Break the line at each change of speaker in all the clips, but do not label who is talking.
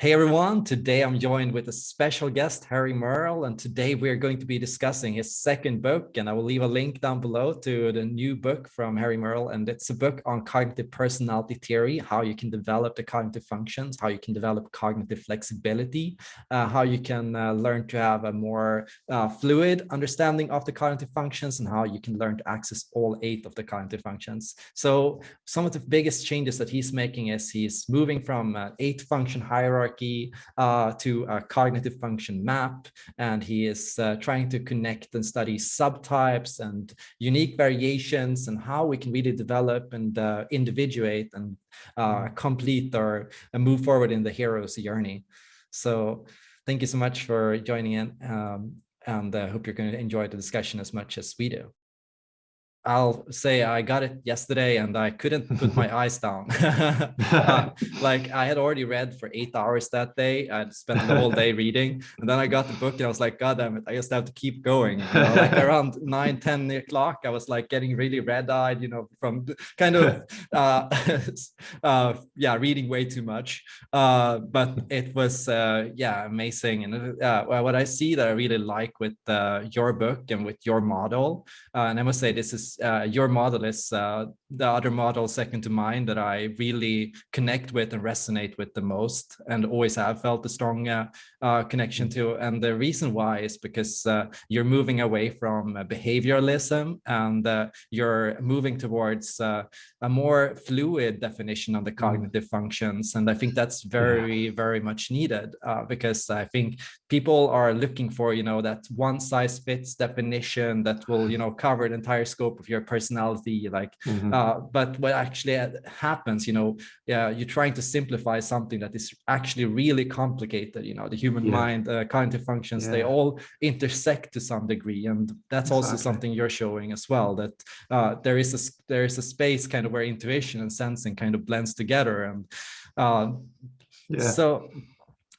Hey everyone, today I'm joined with a special guest, Harry Merle, and today we're going to be discussing his second book, and I will leave a link down below to the new book from Harry Merle, and it's a book on cognitive personality theory, how you can develop the cognitive functions, how you can develop cognitive flexibility, uh, how you can uh, learn to have a more uh, fluid understanding of the cognitive functions, and how you can learn to access all eight of the cognitive functions. So some of the biggest changes that he's making is he's moving from an eight function hierarchy hierarchy uh, to a cognitive function map. And he is uh, trying to connect and study subtypes and unique variations and how we can really develop and uh, individuate and uh, complete or move forward in the hero's journey. So thank you so much for joining in. Um, and I hope you're going to enjoy the discussion as much as we do. I'll say I got it yesterday and I couldn't put my eyes down. uh, like I had already read for eight hours that day. I'd spent the whole day reading and then I got the book and I was like, God damn it, I just have to keep going. You know, like around nine, 10 o'clock, I was like getting really red eyed, you know, from kind of, uh, uh, yeah, reading way too much. Uh, but it was, uh, yeah, amazing. And uh, what I see that I really like with uh, your book and with your model, uh, and I must say this is uh, your model is uh, the other model second to mine that I really connect with and resonate with the most and always have felt a strong uh, uh connection mm. to. And the reason why is because uh, you're moving away from uh, behavioralism and you're moving towards a more fluid definition of the mm. cognitive functions. And I think that's very, very much needed because I think people are looking for, you know, that one size fits definition that will, you know, cover the entire scope of your personality. Like, mm -hmm uh, but what actually happens, you know, yeah, you're trying to simplify something that is actually really complicated. You know, the human yeah. mind, uh, cognitive functions, yeah. they all intersect to some degree, and that's exactly. also something you're showing as well. That uh, there is a there is a space kind of where intuition and sensing kind of blends together, and uh, yeah. so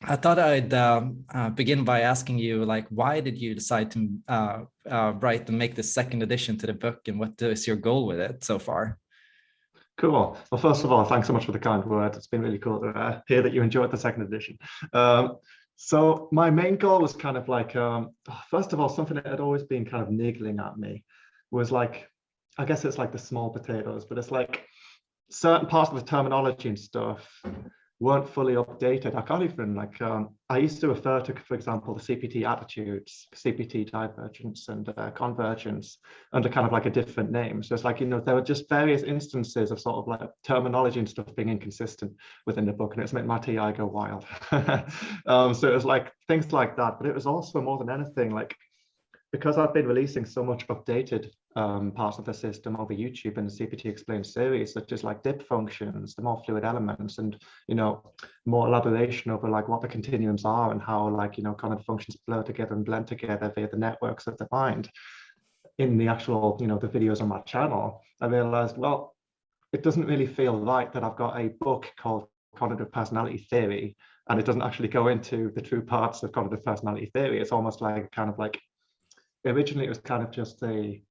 I thought I'd um, uh, begin by asking you, like, why did you decide to uh, uh, write and make the second edition to the book, and what is your goal with it so far?
Cool. Well, first of all, thanks so much for the kind words. It's been really cool to uh, hear that you enjoyed the second edition. Um, so my main goal was kind of like, um, first of all, something that had always been kind of niggling at me was like, I guess it's like the small potatoes, but it's like certain parts of the terminology and stuff weren't fully updated. I can't even like, um, I used to refer to, for example, the CPT attitudes, CPT divergence and uh, convergence under kind of like a different name. So it's like, you know, there were just various instances of sort of like terminology and stuff being inconsistent within the book and it's made my TI go wild. um, so it was like things like that, but it was also more than anything, like because I've been releasing so much updated um, parts of the system over YouTube and the CPT Explained series, such as like dip functions, the more fluid elements, and you know more elaboration over like what the continuums are and how like you know kind of functions blur together and blend together via the networks of the mind. In the actual you know the videos on my channel, I realized well, it doesn't really feel right that I've got a book called Cognitive Personality Theory and it doesn't actually go into the true parts of cognitive personality theory. It's almost like kind of like originally it was kind of just a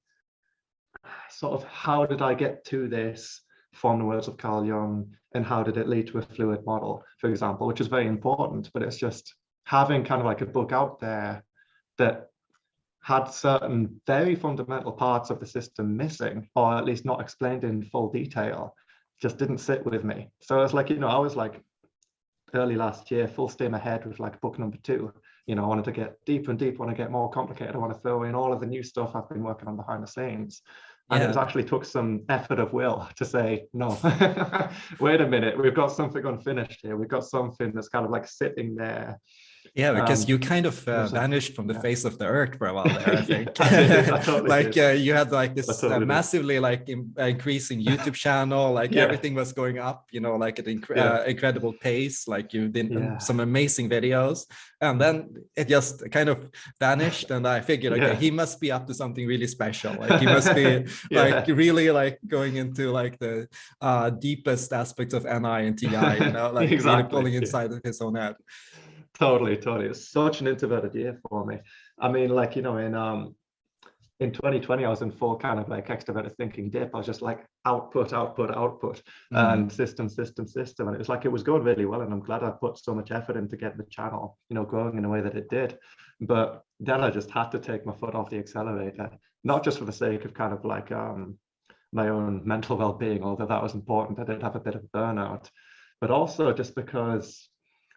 sort of how did I get to this from the words of Carl Jung and how did it lead to a fluid model, for example, which is very important, but it's just having kind of like a book out there that had certain very fundamental parts of the system missing, or at least not explained in full detail, just didn't sit with me. So it's like, you know, I was like early last year, full steam ahead with like book number two you know, I wanted to get deeper and deeper, I want to get more complicated. I want to throw in all of the new stuff I've been working on behind the scenes. And yeah. it actually took some effort of will to say, no, wait a minute, we've got something unfinished here. We've got something that's kind of like sitting there
yeah, because um, you kind of uh, vanished from the yeah. face of the earth for a while there, I think. I totally like uh, you had like this totally uh, massively like in, increasing YouTube channel, like yeah. everything was going up, you know, like at inc uh, incredible pace. Like you did um, some amazing videos, and then it just kind of vanished. And I figured, okay, he must be up to something really special. Like he must be like really like going into like the uh, deepest aspects of NI and TI, you know, like exactly. really pulling inside of his own head
totally totally it's such an introverted year for me i mean like you know in um in 2020, I was in full kind of like extroverted thinking dip. I was just like output, output, output,
Mm.
and system, system, system. And it was like it was going really well. And I'm glad I put so much effort into getting the channel, you know, growing in a way that it did. But then I just had to take my foot off the accelerator, not just for the sake of kind of like um, my own mental well-being, although that was important. I did have a bit of burnout, but also just because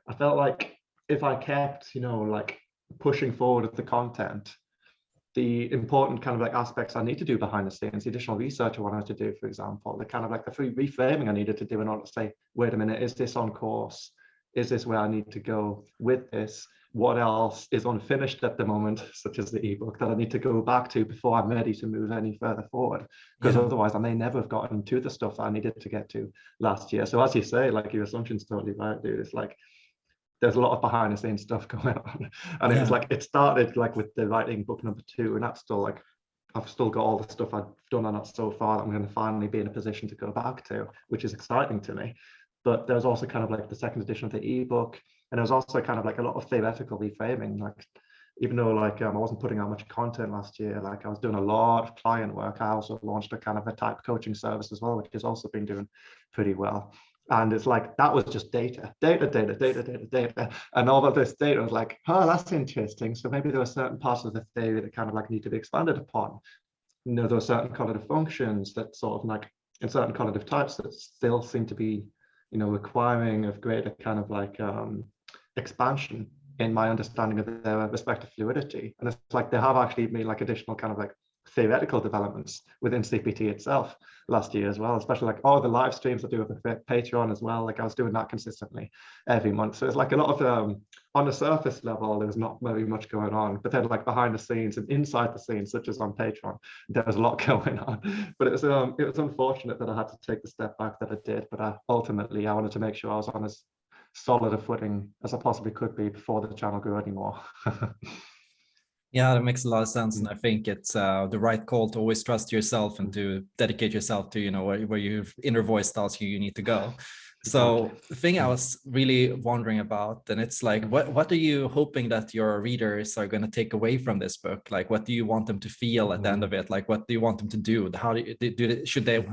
I felt like if I kept, you know, like pushing forward with the content, the important kind of like aspects I need to do behind the scenes, the additional research I wanted to do, for example, the kind of like the free reframing I needed to do in order to say, wait a minute, is this on course? Is this where I need to go with this? What else is unfinished at the moment, such as the ebook that I need to go back to before I'm ready to move any further forward? Because
Yeah.
otherwise I may never have gotten to the stuff that I needed to get to last year. So as you say, like your assumption's totally right, dude. It's like there's a lot of behind the scenes stuff going on. And it was like it started like with the writing book number two, and that's still like I've still got all the stuff I've done on that so far that I'm going to finally be in a position to go back to, which is exciting to me. But there's also kind of like the second edition of the ebook, and there's also kind of like a lot of theoretical reframing. Like even though like um, I wasn't putting out much content last year, like I was doing a lot of client work. I also launched a kind of a type coaching service as well, which has also been doing pretty well. And it's like that was just data, data, data, data, data, data. And all of this data was like, oh, that's interesting. So maybe there are certain parts of the theory that kind of like need to be expanded upon. You know, there are certain cognitive functions that sort of like in certain cognitive types that still seem to be, you know, requiring of greater kind of like um, expansion in my understanding of their respective fluidity. And it's like they have actually made like additional kind of like theoretical developments within CPT itself last year as well, especially like all the live streams I do with Patreon as well. Like I was doing that consistently every month. So it's like a lot of um on the surface level, there was not very much going on, but then like behind the scenes and inside the scenes, such as on Patreon, there was a lot going on. But it was um it was unfortunate that I had to take the step back that I did. But I, ultimately, I wanted to make sure I was on as solid a footing as I possibly could be before the channel grew anymore.
Yeah, that makes a lot of sense, and mm. I think it's uh, the right call to always trust yourself and mm. to dedicate yourself to you know where, where your inner voice tells you you need to go. So the thing I mm. was really wondering about, and it's like, what what are you hoping that your readers are going to take away from this book? Like, what do you want them to feel at the end of it? Like, what do you want them to do? How do, you, do, they, should they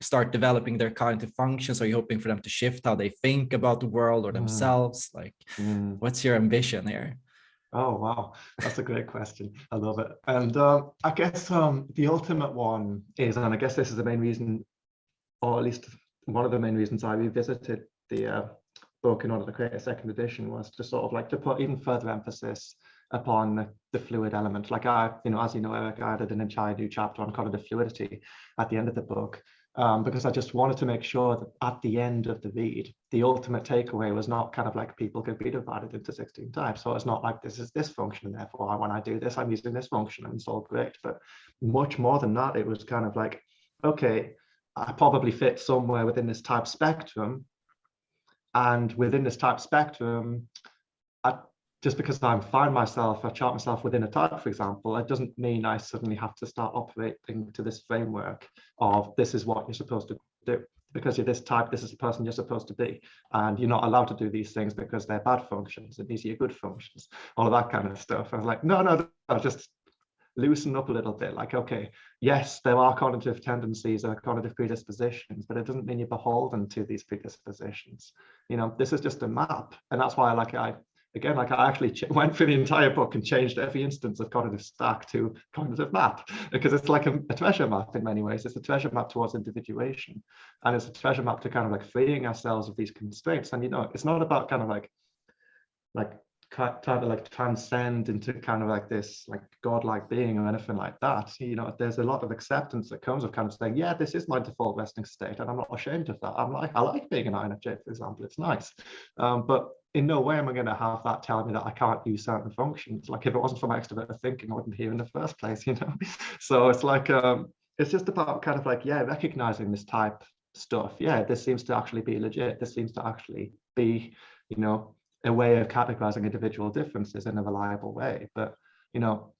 start developing their cognitive functions? Are you hoping for them to shift how they think about the world or themselves? Like,
Mm.
what's your ambition here?
Oh wow, that's a great question. I love it. And um, I guess um, the ultimate one is, and I guess this is the main reason, or at least one of the main reasons I revisited the uh, book in order to create a second edition was to sort of like to put even further emphasis upon the, the fluid element. Like I, you know, as you know, Eric, I added an entire new chapter on kind of the fluidity at the end of the book. Um, because I just wanted to make sure that at the end of the read, the ultimate takeaway was not kind of like people could be divided into 16 types. So it's not like this is this function, and therefore when I do this, I'm using this function and it's all great. But much more than that, it was kind of like, okay, I probably fit somewhere within this type spectrum. And within this type spectrum, I, just because I find myself, I chart myself within a type, for example, it doesn't mean I suddenly have to start operating to this framework of this is what you're supposed to do. Because you're this type, this is the person you're supposed to be. And you're not allowed to do these things because they're bad functions and these are your good functions, all of that kind of stuff. I was like, no, no, no, just loosen up a little bit. Like, okay, yes, there are cognitive tendencies or cognitive predispositions, but it doesn't mean you're beholden to these predispositions. You know, this is just a map. And that's why I like I again, like I actually went through the entire book and changed every instance of cognitive stack to cognitive map because it's like a, a, treasure map in many ways. It's a treasure map towards individuation and it's a treasure map to kind of like freeing ourselves of these constraints. And, you know, it's not about kind of like, like trying to like transcend into kind of like this like godlike being or anything like that you know there's a lot of acceptance that comes of kind of saying yeah this is my default resting state and i'm not ashamed of that. I'm like i like being an infj for example. It's nice. Um, but in no way am i going to have that telling me that i can't use certain functions. Like if it wasn't for my extroverted thinking i wouldn't be here in the first place you know? So it's like um it's just about kind of like yeah recognizing this type stuff. Yeah this seems to actually be legit. This seems to actually be you know a way of categorizing individual differences in a reliable way. But you know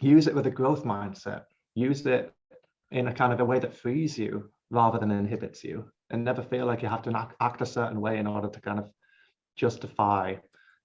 use it with a growth mindset. Use it in a kind of a way that frees you rather than inhibits you. And never feel like you have to act, act a certain way in order to kind of justify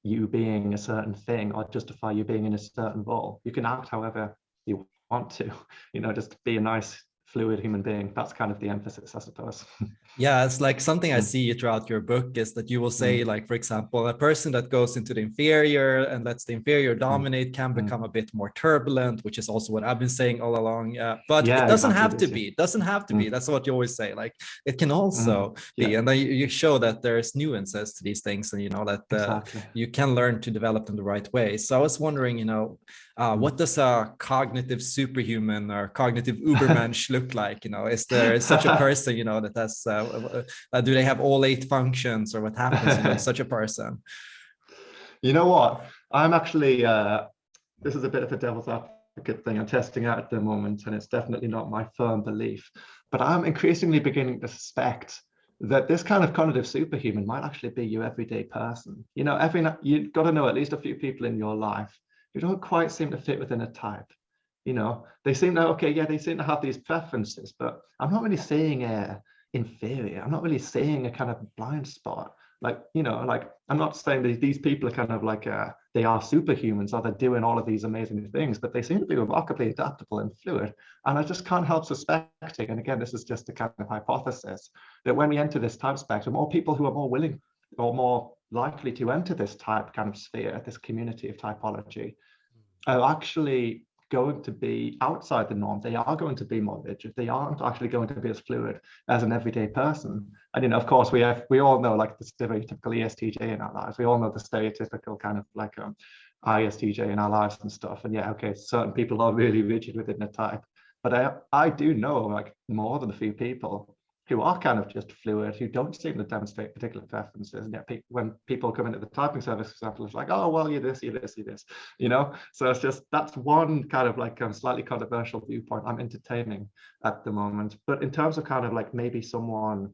you being a certain thing or justify you being in a certain role. You can act however you want to, you know, just be a nice fluid human being. That's kind of the emphasis, I suppose.
Yeah, it's like something I mm. see throughout your book is that you will say, mm. like, for example, a person that goes into the inferior and lets the inferior mm. dominate can mm. become a bit more turbulent, which is also what I've been saying all along. Uh, but yeah, it doesn't have to be. It doesn't have to be. That's what you always say. Like, it can also yeah. be. And then you show that there's nuances to these things and, you know, that uh, exactly. you can learn to develop them the right way. So I was wondering, you know, uh, what does a cognitive superhuman or cognitive ubermensch look like you know? Is there such a person you know that has uh, uh, do they have all eight functions or what happens you know, such a person?
You know what? I'm actually uh, this is a bit of a devil's advocate thing. I'm testing out at the moment and it's definitely not my firm belief but i'm increasingly beginning to suspect that this kind of cognitive superhuman might actually be your everyday person. You know every you've got to know at least a few people in your life who don't quite seem to fit within a type. You know, they seem to, okay, yeah, they seem to have these preferences, but I'm not really seeing a inferior. I'm not really seeing a kind of blind spot. Like, you know, like I'm not saying that these people are kind of like, uh, they are superhumans or they're doing all of these amazing things, but they seem to be remarkably adaptable and fluid. And I just can't help suspecting, and again, this is just a kind of hypothesis, that when we enter this type spectrum, more people who are more willing or more likely to enter this type kind of sphere, this community of typology, are actually going to be outside the norm. They are going to be more rigid. They aren't actually going to be as fluid as an everyday person. And you know, of course, we have we all know like the stereotypical ESTJ in our lives. We all know the stereotypical kind of like um, ISTJ in our lives and stuff. And yeah, okay, certain people are really rigid within the type. But I I do know like more than a few people who are kind of just fluid, who don't seem to demonstrate particular preferences. And yet pe when people come into the typing service, for example, it's like, oh, well, you're this, you're this, you're this, you know? So it's just, that's one kind of like um, slightly controversial viewpoint I'm entertaining at the moment. But in terms of kind of like maybe someone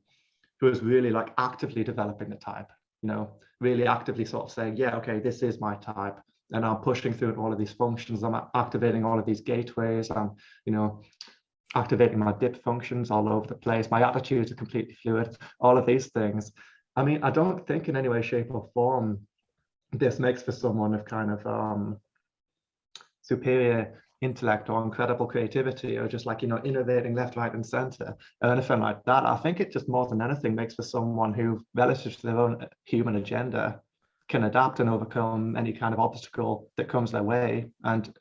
who is really like actively developing the type, you know, really actively sort of saying, yeah, okay, this is my type and I'm pushing through all of these functions. I'm activating all of these gateways. I'm, you know, activating my dip functions all over the place. My attitudes are completely fluid, all of these things. I mean, I don't think in any way, shape or form, this makes for someone of kind of um, superior intellect or incredible creativity or just like, you know, innovating left, right and center or anything like that. I think it just more than anything makes for someone who relative to their own human agenda can adapt and overcome any kind of obstacle that comes their way and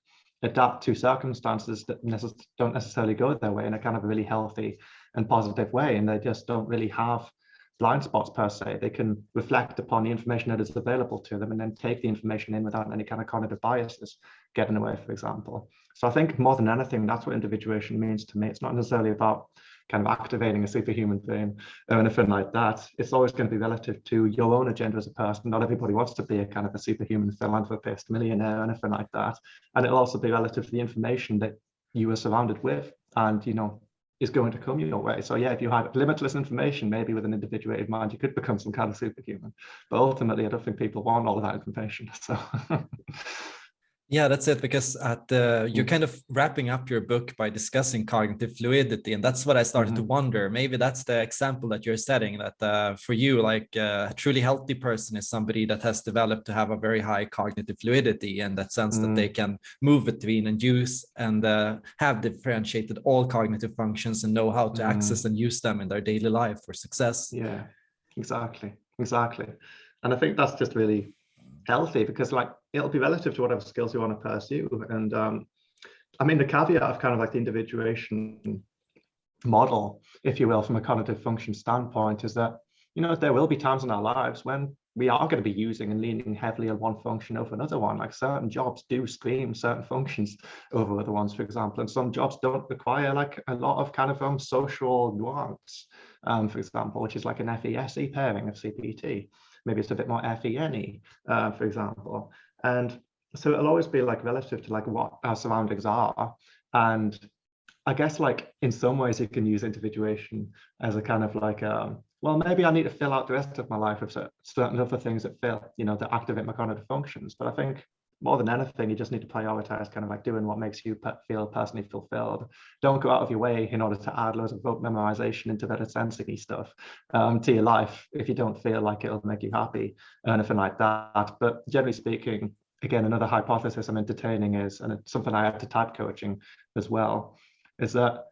adapt to circumstances that necess don't necessarily go their way in a kind of really healthy and positive way. And they just don't really have blind spots per se. They can reflect upon the information that is available to them and then take the information in without any kind of cognitive biases getting away, for example. So I think more than anything, that's what individuation means to me. It's not necessarily about kind of activating a superhuman thing or anything like that. It's always going to be relative to your own agenda as a person. Not everybody wants to be a kind of a superhuman philanthropist, millionaire, anything like that. And it'll also be relative to the information that you are surrounded with and, you know, is going to come your way. So yeah, if you had limitless information, maybe with an individuated mind, you could become some kind of superhuman. But ultimately, I don't think people want all of that information. So
Yeah, that's it. Because at the, you're mm. kind of wrapping up your book by discussing cognitive fluidity, and that's what I started mm -hmm. to mm-hmm. wonder. Maybe that's the example that you're setting. That uh, for you, like uh, a truly healthy person is somebody that has developed to have a very high cognitive fluidity, in that sense mm that they mm. can move between and use and uh, have differentiated all cognitive functions and know how to access and use them in their daily life for success.
Yeah, exactly, exactly. And I think that's just really healthy because like it'll be relative to whatever skills you want to pursue. And um, I mean, the caveat of kind of like the individuation model, if you will, from a cognitive function standpoint is that, you know, there will be times in our lives when we are going to be using and leaning heavily on one function over another one. Like certain jobs do scream certain functions over other ones, for example, and some jobs don't require like a lot of kind of um, social nuance, um, for example, which is like an FESE pairing of CPT maybe it's a bit more FENE, uh, for example. And so it'll always be like relative to like what our surroundings are. And I guess like in some ways you can use individuation as a kind of like, um, well, maybe I need to fill out the rest of my life with certain other things that fill, you know, that activate my cognitive functions. But I think more than anything, you just need to prioritize kind of like doing what makes you feel personally fulfilled. Don't go out of your way in order to add loads of rote memorization into that sensing stuff um, to your life if you don't feel like it'll make you happy or anything like that. But generally speaking, again, another hypothesis I'm entertaining is, and it's something I add to type coaching as well, is that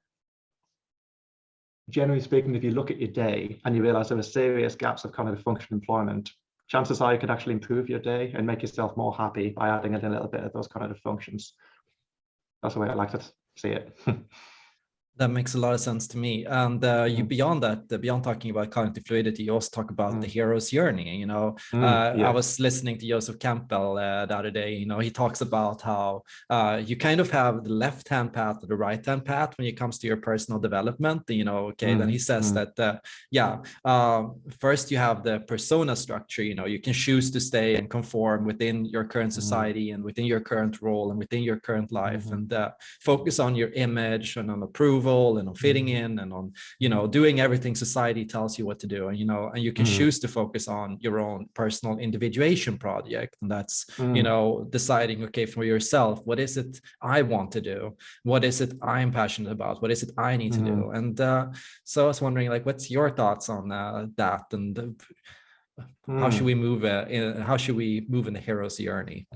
generally speaking, if you look at your day and you realize there are serious gaps of cognitive function employment, chances are you could actually improve your day and make yourself more happy by adding in a little bit of those kind of functions. That's the way I like to see it.
That makes a lot of sense to me. And uh, you mm. beyond that, uh, beyond talking about cognitive fluidity, you also talk about mm. the hero's journey. You know, mm, uh, yeah. I was listening to Joseph Campbell uh, the other day. You know, he talks about how uh, you kind of have the left-hand path or the right-hand path when it comes to your personal development. You know, okay, then he mm, says mm. that, uh, yeah, first you have the persona structure. You know, you can choose to stay and conform within your current society and within your current role and within your current life, -hmm. and focus on your image and on approval and on fitting mm-hmm. in and on you know doing everything society tells you what to do and you know and you can mm. choose to focus on your own personal individuation project and that's mm. you know deciding okay for yourself what is it i want to do what is it i'm passionate about what is it i need mm. to do mm-hmm. and uh, so i was wondering like what's your thoughts on uh, that and uh, how should mm. we move uh, in, how should we move in the hero's journey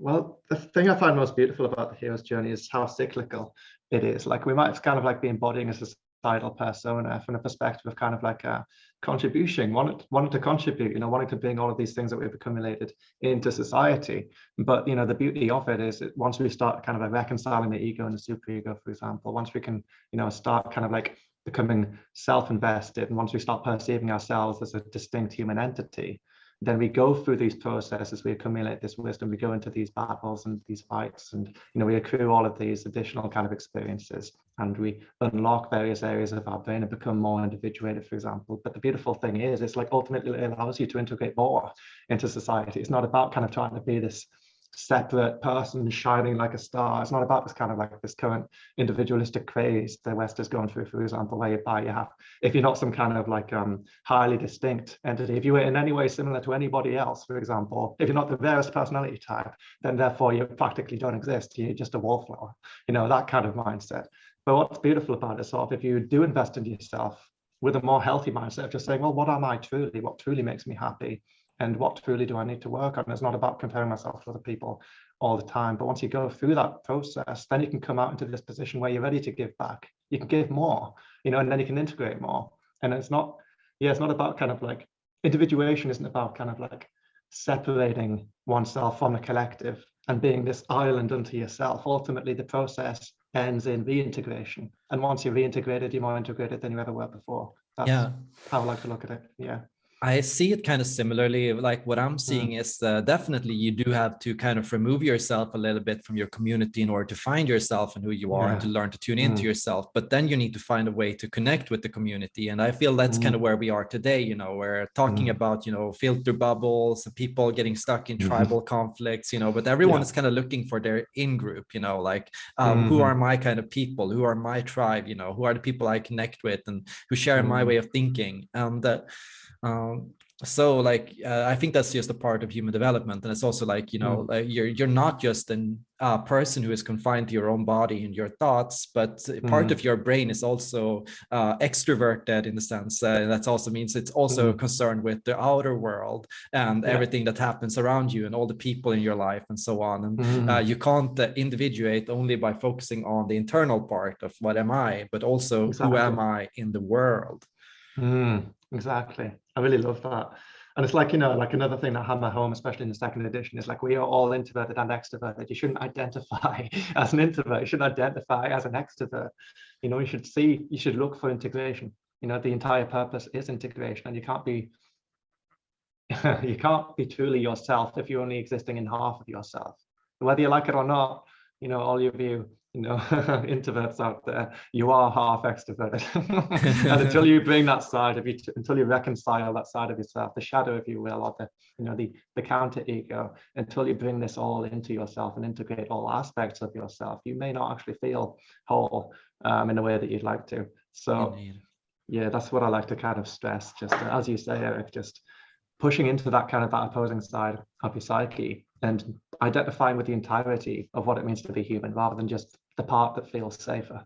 well, the thing I find most beautiful about the hero's journey is how cyclical it is. Like we might kind of like be embodying a societal persona from the perspective of kind of like a contribution, wanting, wanting to contribute, you know, wanting to bring all of these things that we've accumulated into society. But, you know, the beauty of it is once we start kind of reconciling the ego and the superego, for example, once we can, you know, start kind of like becoming self-invested and once we start perceiving ourselves as a distinct human entity, then we go through these processes, we accumulate this wisdom, we go into these battles and these fights, and you know we accrue all of these additional kind of experiences, and we unlock various areas of our brain and become more individuated, for example. But the beautiful thing is, it's like ultimately it allows you to integrate more into society. It's not about kind of trying to be this separate person shining like a star. It's not about this kind of like this current individualistic craze the West is going through, for example, where you have, if you're not some kind of like um, highly distinct entity, if you were in any way similar to anybody else, for example, if you're not the rarest personality type, then therefore you practically don't exist. You're just a wallflower, you know, that kind of mindset. But what's beautiful about it, sort of, if you do invest in yourself with a more healthy mindset of just saying, well, what am I truly? What truly makes me happy? And what truly do I need to work on? It's not about comparing myself to other people all the time. But once you go through that process, then you can come out into this position where you're ready to give back. You can give more, you know, and then you can integrate more. And it's not, yeah, it's not about kind of like individuation isn't about kind of like separating oneself from the collective and being this island unto yourself. Ultimately, the process ends in reintegration. And once you're reintegrated, you're more integrated than you ever were before. That's yeah. how I like to look at it. Yeah.
I see it kind of similarly. Like what I'm seeing mm. is uh, definitely you do have to kind of remove yourself a little bit from your community in order to find yourself and who you are yeah. and to learn to tune mm. into yourself. But then you need to find a way to connect with the community. And I feel that's mm. kind of where we are today. You know, we're talking mm. about, you know, filter bubbles and people getting stuck in tribal conflicts, you know, but everyone yeah. is kind of looking for their in group, you know, like um, who are my kind of people, who are my tribe, you know, who are the people I connect with and who share my way of thinking. And uh, um, so like uh, i think that's just a part of human development and it's also like you know mm. like you're you're not just a uh, person who is confined to your own body and your thoughts but mm. part of your brain is also uh, extroverted in the sense uh, that also means it's also mm. concerned with the outer world and yeah. everything that happens around you and all the people in your life and so on and mm. you can't uh, individuate only by focusing on the internal part of what am i but also exactly. who am i in the world
mm. Exactly I really love that. And it's like, you know, like another thing that hammer home, especially in the second edition, is like we are all introverted and extroverted. You shouldn't identify as an introvert. You shouldn't identify as an extrovert. You know, you should see, you should look for integration. You know, the entire purpose is integration and you can't be, you can't be truly yourself if you're only existing in half of yourself. Whether you like it or not, you know, all of you you know introverts out there you are half extroverted and until you bring that side of you until you reconcile that side of yourself the shadow if you will or the you know the the counter ego until you bring this all into yourself and integrate all aspects of yourself you may not actually feel whole um, in a way that you'd like to so Indeed. yeah that's what i like to kind of stress just as you say eric just pushing into that kind of that opposing side of your psyche and identifying with the entirety of what it means to be human rather than just the part that feels safer.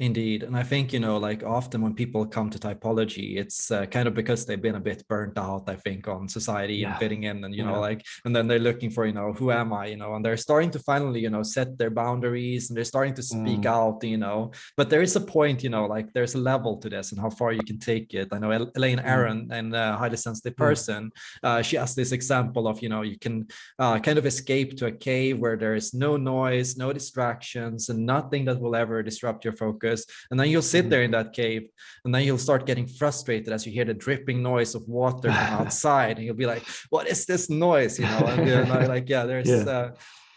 Indeed. And I think, you know, like often when people come to typology, it's uh, kind of because they've been a bit burnt out, I think, on society yeah. and fitting in and, you yeah. know, like, and then they're looking for, you know, who am I, you know, and they're starting to finally, you know, set their boundaries and they're starting to speak mm. out, you know, but there is a point, you know, like there's a level to this and how far you can take it. I know Elaine Aaron Aron mm. and uh, Highly Sensitive mm. Person, uh, she has this example of, you know, you can uh, kind of escape to a cave where there is no noise, no distractions and nothing that will ever disrupt your focus focus and then you'll sit mm-hmm. there in that cave and then you'll start getting frustrated as you hear the dripping noise of water outside and you'll be like what is this noise you know and you're like yeah there's yeah. Uh,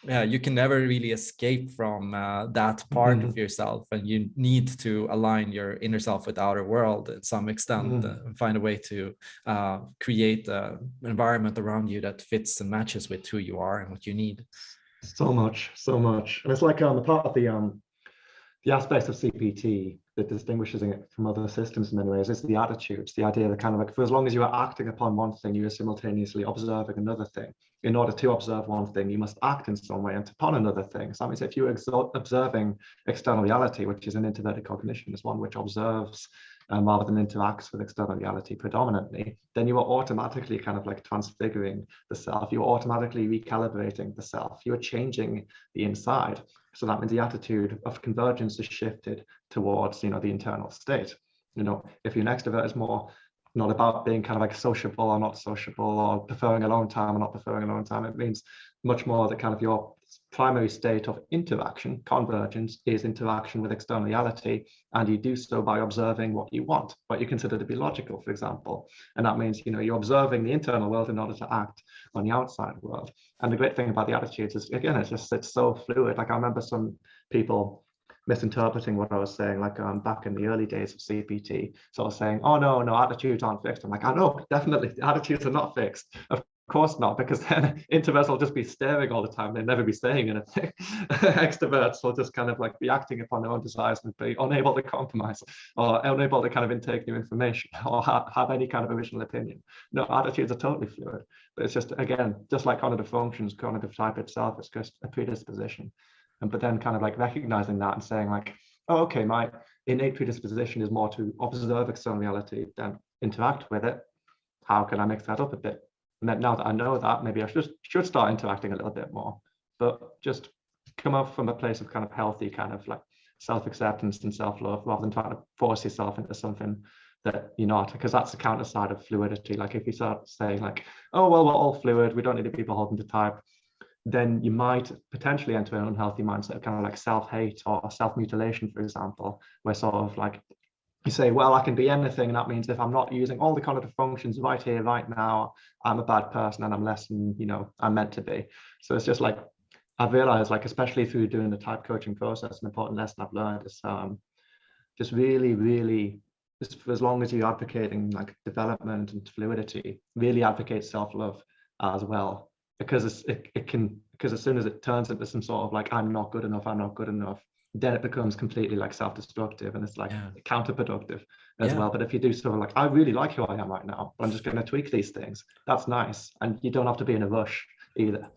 yeah you can never really escape from uh, that part mm -hmm. of yourself and you need to align your inner self with outer world at some extent mm -hmm. and find a way to uh, create an environment around you that fits and matches with who you are and what you need
so much so much and it's like um the part of the um the aspect of CPT that distinguishes it from other systems in many ways is the attitudes, the idea that kind of like for as long as you are acting upon one thing, you are simultaneously observing another thing. In order to observe one thing, you must act in some way and upon another thing. So that means if you're observing external reality, which is an introverted cognition, is one which observes um, rather than interacts with external reality predominantly, then you are automatically kind of like transfiguring the self. You are automatically recalibrating the self. You are changing the inside. So that means the attitude of convergence is shifted towards, you know, the internal state. You know, if your extrovert is more not about being kind of like sociable or not sociable or preferring alone time or not preferring alone time, it means much more that kind of your primary state of interaction, convergence, is interaction with external reality, and you do so by observing what you want, what you consider to be logical, for example. And that means, you know, you're observing the internal world in order to act on the outside world. And the great thing about the attitudes is, again, it's just, it's so fluid. Like I remember some people misinterpreting what I was saying, like um, back in the early days of CPT, sort of saying, oh, no, no, attitudes aren't fixed. I'm like, I know, definitely, attitudes are not fixed. Of course not, because then introverts will just be staring all the time. They'll never be saying anything. Extroverts will just kind of like be acting upon their own desires and be unable to compromise or unable to kind of intake new information or ha have any kind of original opinion. No, attitudes are totally fluid, but it's just, again, just like cognitive functions, cognitive type itself is just a predisposition. And but then kind of like recognizing that and saying like, oh, okay, my innate predisposition is more to observe external reality than interact with it. How can I mix that up a bit? And now that I know that, maybe I should, should start interacting a little bit more, but just come up from a place of kind of healthy kind of like self-acceptance and self-love rather than trying to force yourself into something that you're not because that's the counter side of fluidity. Like if you start saying like oh well we're all fluid we don't need to be beholden to type then you might potentially enter an unhealthy mindset of kind of like self-hate or self-mutilation for example where sort of like you say, well, I can be anything. And that means if I'm not using all the cognitive functions right here, right now, I'm a bad person and I'm less than, you know, I'm meant to be. So it's just like, I've realized like, especially through doing the type coaching process, an important lesson I've learned is um, just really, really, just for as long as you're advocating like development and fluidity, really advocate self-love as well, because it, it can, because as soon as it turns into some sort of like, I'm not good enough, I'm not good enough, then it becomes completely like self-destructive and it's like yeah. counterproductive as yeah. well. But if you do sort of like, I really like who I am right now, but I'm just going to tweak these things, that's nice. And you don't have to be in a rush either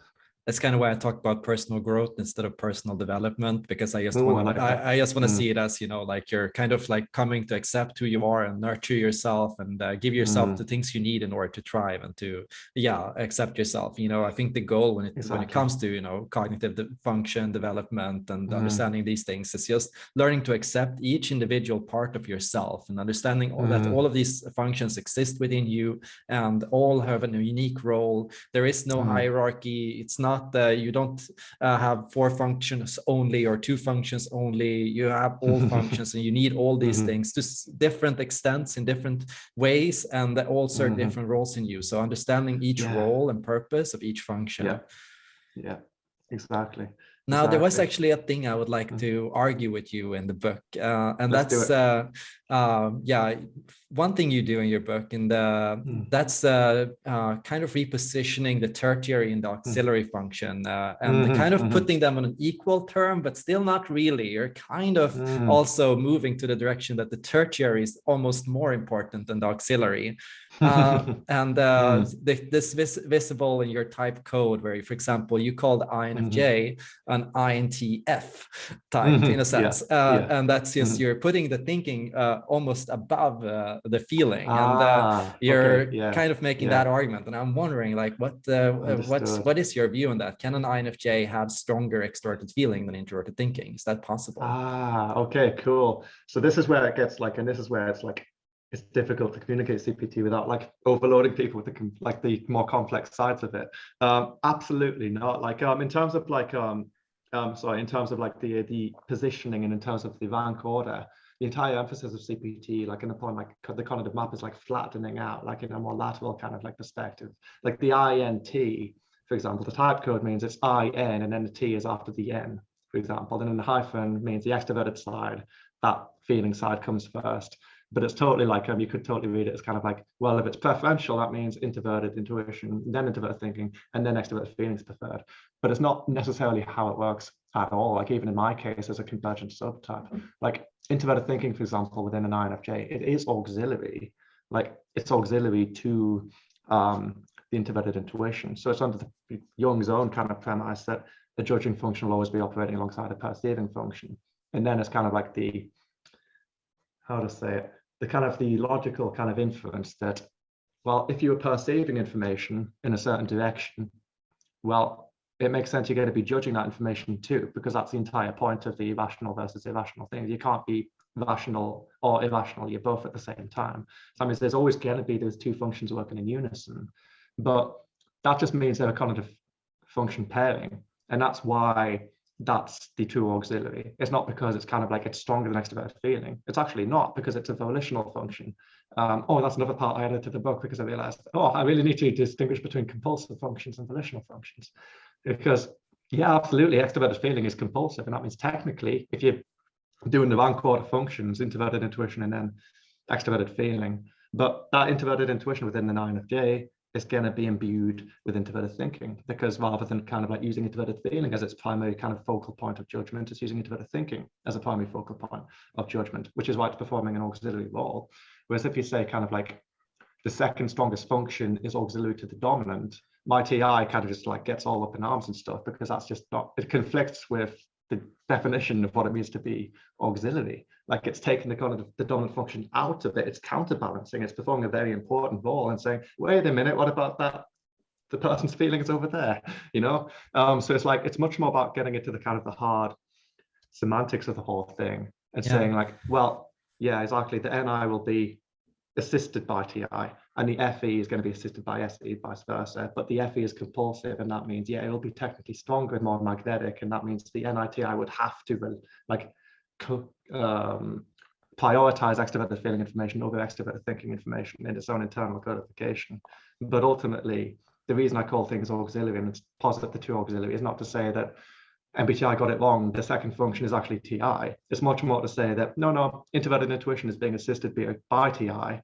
that's kind of why I talk about personal growth instead of personal development because I just want like I, I, just want to mm. see it as you know like you're kind of like coming to accept who you are and nurture yourself and uh, give yourself mm. the things you need in order to thrive and to yeah accept yourself. You know I think the goal when it exactly. when it comes to you know cognitive de function development and mm. understanding these things is just learning to accept each individual part of yourself and understanding all that mm. all of these functions exist within you and all have a unique role. There is no mm. hierarchy. It's not not uh, you don't uh, have four functions only or two functions only you have all functions and you need all these mm -hmm. things to different extents in different ways and all serve mm -hmm. different roles in you so understanding each yeah. role and purpose of each function
yeah yeah exactly
now, exactly. there was actually a thing I would like to argue with you in the book, uh, and Let's that's uh, uh, yeah, one thing you do in your book, and mm. that's uh, uh, kind of repositioning the tertiary and the mm. auxiliary mm. function, uh, and mm -hmm, kind of -hmm. putting them on an equal term, but still not really. You're kind of mm. also moving to the direction that the tertiary is almost more important than the auxiliary. Uh, and uh, mm. the, this vis visible in your type code, where, for example, you call the INFJ an INTF type mm -hmm. in a sense. Yeah. Uh, yeah. And that's just mm -hmm. you're putting the thinking uh, almost above uh, the feeling, uh, ah, and you're okay. yeah. kind of making that argument. And I'm wondering, like, what uh, what's what is your view on that? Can an INFJ have stronger extroverted feeling than introverted thinking? Is that possible?
Ah, okay, cool. So this is where it gets like, and this is where it's like it's difficult to communicate CPT without like overloading people with the like the more complex sides of it. Um, absolutely not. Like um, in terms of like um, um, sorry, in terms of like the the positioning and in terms of the rank order, the entire emphasis of CPT, like in the point, like the cognitive map is like flattening out, like in a more lateral kind of like perspective. Like the INT, for example, the type code means it's IN and then the T is after the N, for example. And then the hyphen means the extroverted side, that feeling side comes first but it's totally like um, you could totally read it as kind of like well if it's preferential that means introverted intuition then introverted thinking and then extroverted feelings preferred. But it's not necessarily how it works at all. Like even in my case as a convergent subtype. Like introverted thinking for example within an infj it is auxiliary. Like it's auxiliary to um the introverted intuition. So it's under the jung's own kind of premise that the judging function will always be operating alongside a perceiving function. And then it's kind of like the how to say it, the kind of the logical kind of inference that, well, if you are perceiving information in a certain direction, well, it makes sense you're going to be judging that information too, because that's the entire point of the rational versus irrational thing. You can't be rational or irrational, you're both at the same time. So that means there's always going to be those two functions working in unison, but that just means they're a cognitive function pairing. And that's why that's the true auxiliary. It's not because it's kind of like it's stronger than extroverted feeling. It's actually not because it's a volitional function. Um, oh, that's another part I added to the book because I realized, oh, I really need to distinguish between compulsive functions and volitional functions. Because yeah, absolutely, extroverted feeling is compulsive. And that means technically, if you're doing the rank order functions, introverted intuition and then extroverted feeling, but that introverted intuition within the INFJ is going to be imbued with introverted thinking because rather than kind of like using introverted feeling as its primary kind of focal point of judgment, it's using introverted thinking as a primary focal point of judgment, which is why it's performing an auxiliary role. Whereas if you say kind of like the second strongest function is auxiliary to the dominant, my TI kind of just like gets all up in arms and stuff because that's just not, it conflicts with the definition of what it means to be auxiliary. Like it's taking the kind of the dominant function out of it, it's counterbalancing, it's performing a very important role and saying, wait a minute, what about that? The person's feelings over there, you know? Um, so it's like, it's much more about getting into the kind of the hard semantics of the whole thing and yeah. saying like, well, yeah, exactly. The NI will be assisted by TI and the FE is going to be assisted by SE, vice versa. But the FE is compulsive, and that means, yeah, it'll be technically stronger and more magnetic, and that means the NITI would have to like um, prioritize extroverted feeling information over extroverted thinking information in its own internal codification. But ultimately, the reason I call things auxiliary and posit the two auxiliary is not to say that MBTI got it wrong, the second function is actually TI. It's much more to say that, no, no, introverted intuition is being assisted by, by TI,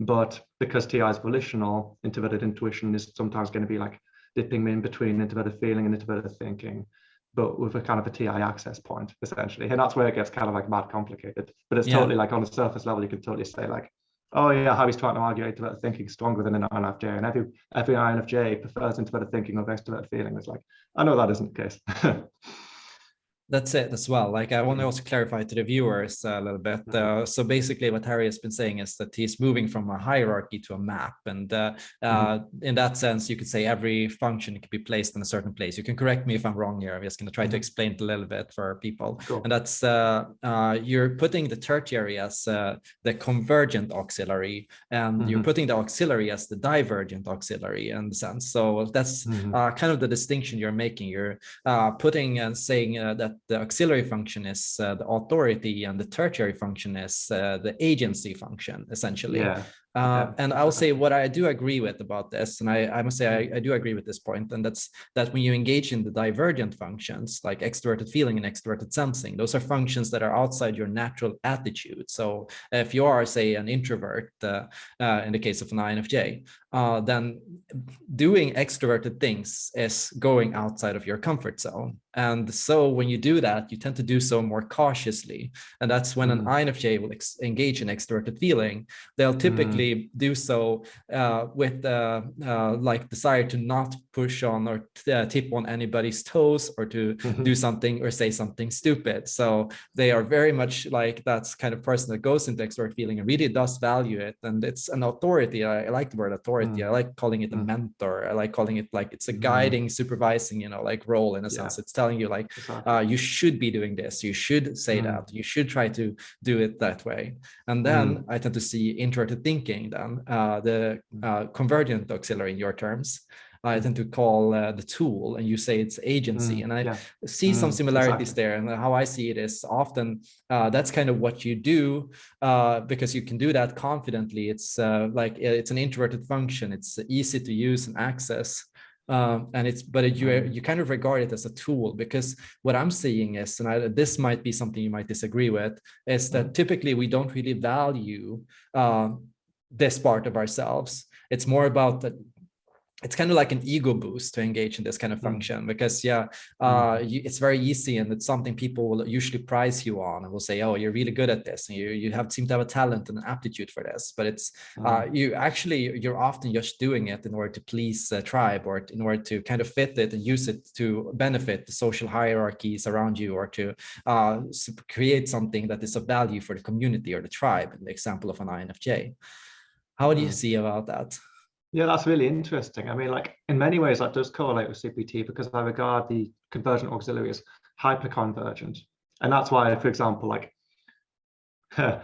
but because TI is volitional, introverted intuition is sometimes going to be like dipping me in between introverted feeling and introverted thinking, but with a kind of a TI access point, essentially. And that's where it gets kind of like mad complicated. But it's yeah. totally like on the surface level, you can totally say like, oh yeah, how he's trying to argue introverted thinking stronger than an INFJ. And every every INFJ prefers introverted thinking over extroverted feeling. It's like, I know that isn't the case.
that's it as well. Like I want to also clarify to the viewers a little bit. Mm-hmm. Uh, so basically what Harry has been saying is that he's moving from a hierarchy to a map. And uh, mm -hmm. in that sense, you could say every function can be placed in a certain place. You can correct me if I'm wrong here. I'm just going to try mm -hmm. to mm-hmm. explain it a little bit for people. And that's uh, uh, you're putting the tertiary as uh, the convergent auxiliary and mm -hmm. you're mm-hmm. putting the auxiliary as the divergent auxiliary in the sense. So that's kind of the distinction you're making. You're putting and saying that the auxiliary function is uh, the authority and the tertiary function is uh, the agency function essentially yeah. Uh, yeah. and I'll say what I do agree with about this, and I, I must say I, I, do agree with this point, and that's that when you engage in the divergent functions like extroverted feeling and extroverted sensing, those are functions that are outside your natural attitude. So if you are, say, an introvert, uh, uh, in the case of an INFJ, uh, then doing extroverted things is going outside of your comfort zone. And so when you do that, you tend to do so more cautiously. And that's when an
Mm.
INFJ will ex- engage in extroverted feeling. They'll typically do so uh, with uh, uh, like desire to not push on or uh, tip on anybody's toes or to
Mhm.
do something or say something stupid. So they are very much like that's kind of person that goes into extrovert feeling and really does value it. And it's an authority. I, I like the word authority.
Mm.
I like calling it a
Mm.
mentor. I like calling it like it's a
Mm.
guiding, supervising, you know, like role in a
Yeah.
sense. It's telling you like
Exactly.
uh, you should be doing this. You should say
Mm.
that. You should try to do it that way. And then I tend to see introverted thinking then, uh, the
Mm.
uh, convergent auxiliary in your terms. I tend to call uh, the tool and you say it's agency.
Mm,
And I
yeah.
see some
Mm,
similarities
exactly.
there. And how I see it is often uh, that's kind of what you do uh, because you can do that confidently. It's uh, like it's an introverted function. It's easy to use and access. Um, and it's but you
Mm.
you kind of regard it as a tool because what I'm seeing is, and I, this might be something you might disagree with, is that
Mm.
typically we don't really value um, this part of ourselves. It's more about that. It's kind of like an ego boost to engage in this kind of
Mm.
function because yeah, uh, you, it's very easy and it's something people will usually prize you on and will say, oh, you're really good at this and you you have seem to have a talent and an aptitude for this. But it's uh,
Mm.
you actually you're often just doing it in order to please a tribe or in order to kind of fit it and use it to benefit the social hierarchies around you or to uh, create something that is of value for the community or the tribe in the example of an INFJ. How do you
Mm.
see about that?
Yeah, that's really interesting. I mean, like in many ways, that does correlate with CPT because I regard the convergent auxiliary as hyperconvergent. And that's why, for example, like the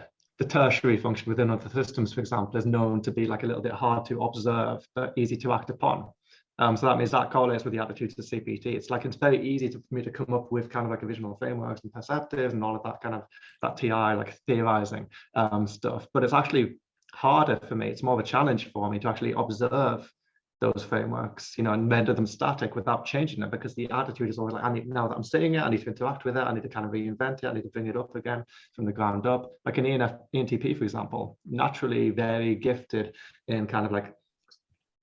tertiary function within other systems, for example, is known to be like a little bit hard to observe, but easy to act upon. Um, so that means that correlates with the attitudes of CPT. It's like it's very easy to, for me to come up with kind of like a visual frameworks and perceptives and all of that kind of that TI like theorizing um, stuff. But it's actually harder for me. It's more of a challenge for me to actually observe those frameworks, you know, and render them static without changing them because the attitude is always like, I need now that I'm seeing it, I need to interact with it, I need to kind of reinvent it, I need to bring it up again from the ground up. Like an ENF, ENTP, for example, naturally very gifted in kind of like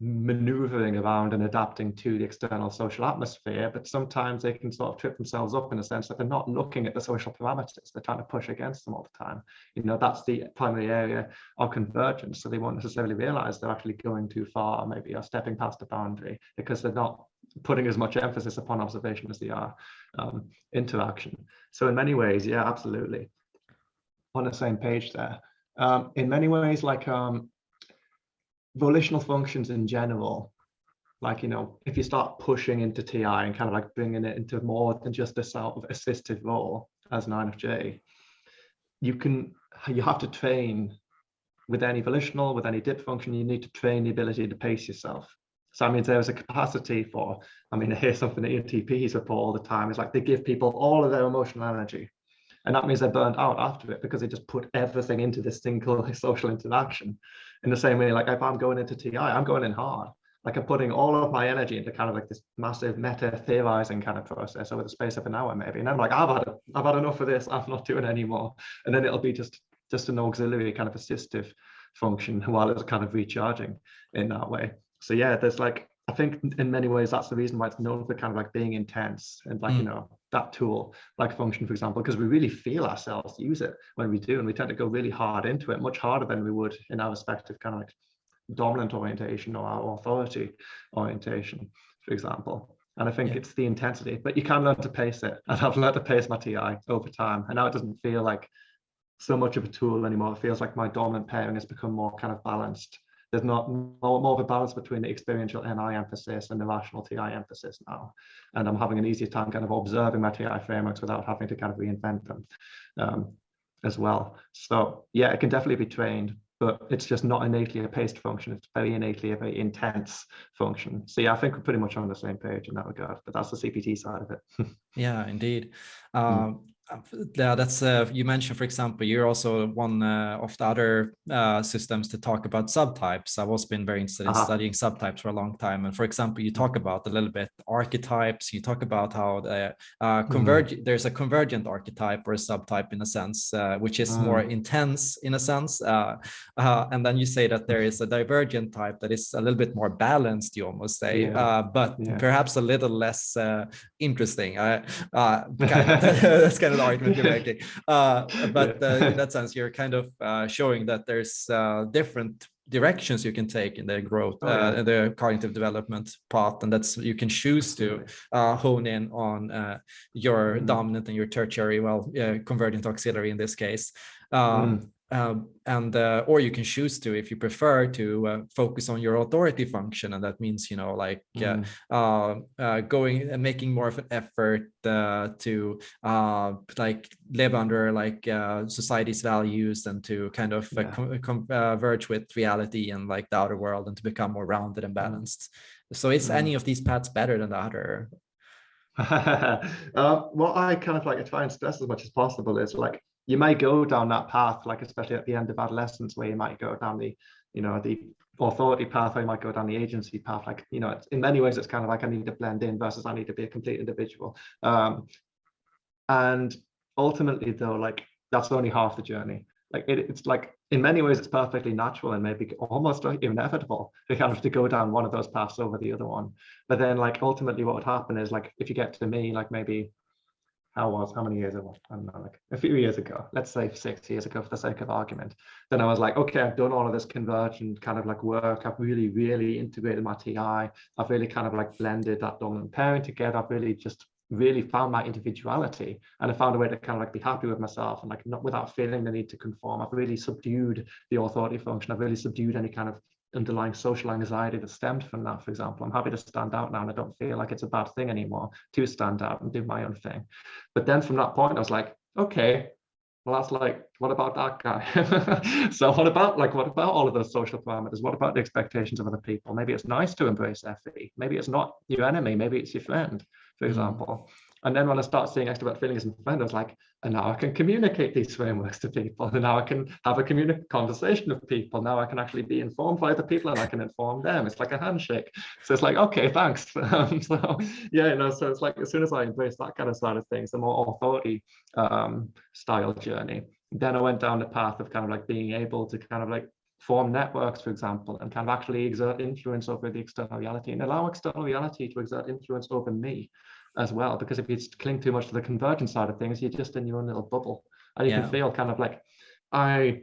maneuvering around and adapting to the external social atmosphere, but sometimes they can sort of trip themselves up in a sense that they're not looking at the social parameters. They're trying to push against them all the time. You know, that's the primary area of convergence. So they won't necessarily realize they're actually going too far, maybe or stepping past the boundary because they're not putting as much emphasis upon observation as they are um, interaction. So in many ways, yeah, absolutely. On the same page there. Um, in many ways, like um, volitional functions in general, like, you know, if you start pushing into TI and kind of like bringing it into more than just a sort of assistive role as an INFJ, you can, you have to train with any volitional, with any dip function, you need to train the ability to pace yourself. So I mean, there is a capacity for, I mean, I hear something that ENTPs report all the time, is like they give people all of their emotional energy. And that means they're burned out after it because they just put everything into this single social interaction. In the same way, like if I'm going into TI, I'm going in hard. Like I'm putting all of my energy into kind of like this massive meta theorizing kind of process over the space of an hour maybe. And I'm like, I've had I've had enough of this. I'm not doing anymore. And then it'll be just just an auxiliary kind of assistive function while it's kind of recharging in that way. So yeah, there's like I think in many ways that's the reason why it's known for kind of like being intense and like, mm. you know, that tool, like function, for example, because we really feel ourselves use it when we do. And we tend to go really hard into it, much harder than we would in our respective kind of like dominant orientation or our authority orientation, for example. And I think yeah. it's the intensity, but you can learn to pace it. And I've learned to pace my TI over time. And now it doesn't feel like so much of a tool anymore. It feels like my dominant pairing has become more kind of balanced there's not more, more of a balance between the experiential NI emphasis and the rational TI emphasis now. And I'm having an easier time kind of observing my TI frameworks without having to kind of reinvent them um, as well. So yeah, it can definitely be trained, but it's just not innately a paced function. It's very innately a very intense function. So yeah, I think we're pretty much on the same page in that regard, but that's the CPT side of it.
yeah, indeed. Um, mm. Yeah, that's uh, you mentioned, for example, you're also one uh, of the other uh, systems to talk about subtypes. I've also been very interested in -huh. studying subtypes for a long time. And for example, you talk about a little bit archetypes. You talk about how the uh, converge. Mm. There's a convergent archetype or a subtype in a sense, uh, which is mm. more intense in a sense. Uh, and then you say that there is a divergent type that is a little bit more balanced. You almost say, yeah. but yeah. perhaps a little less interesting. kind of, that's kind of the argument you're making. Uh, but uh, in that sense, you're kind of uh, showing that there's uh, different directions you can take in the growth, oh, yeah. uh, the cognitive development path, and that's you can choose to uh, hone in on uh, your mm. dominant and your tertiary, well, convergent auxiliary in this case. Um, mm. Um, and uh, or you can choose to if you prefer to uh, focus on your authority function and that means you know like uh, mm. uh, going and making more of an effort uh, to uh, like live under like society's values and to kind of yeah. converge with reality and like the outer world and to become more rounded and mm. balanced so is mm. any of these paths better than the other
what i kind of like to try and stress as much as possible is like you may go down that path, like especially at the end of adolescence, where you might go down the, you know, the authority path, or you might go down the agency path. Like, you know, in many ways, it's kind of like I need to blend in versus I need to be a complete individual. Um, and ultimately, though, like that's only half the journey. Like it, it's like in many ways, it's perfectly natural and maybe almost inevitable to kind of to go down one of those paths over the other one. But then, like ultimately, what would happen is like if you get to me, like maybe how was how many years ago i don't know like a few years ago let's say six years ago for the sake of argument. Then i was like okay i've done all of this convergent kind of like work. I've really really integrated my ti i've really kind of like blended that dominant pairing together. I've really just really found my individuality and i found a way to kind of like be happy with myself and like not without feeling the need to conform. I've really subdued the authority function. I've really subdued any kind of underlying social anxiety that stemmed from that, for example. I'm happy to stand out now and I don't feel like it's a bad thing anymore to stand out and do my own thing. But then from that point, I was like, okay, well, that's like, what about that guy? so what about like, what about all of those social parameters? What about the expectations of other people? Maybe it's nice to embrace FE. Maybe it's not your enemy. Maybe it's your friend, for mm. And then when I start seeing extrovert feelings as friends, I was like, and now I can communicate these frameworks to people. And now I can have a conversation with people. Now I can actually be informed by other people and I can inform them. It's like a handshake. So it's like, okay, thanks. Um, so yeah, you know, so it's like as soon as I embrace that kind of side of things, the more authority um, style journey, then I went down the path of kind of like being able to kind of like form networks, for example, and kind of actually exert influence over the external reality and allow external reality to exert influence over me as well. Because if you cling too much to the convergent side of things, you're just in your own little bubble. And you yeah. can feel kind of like, I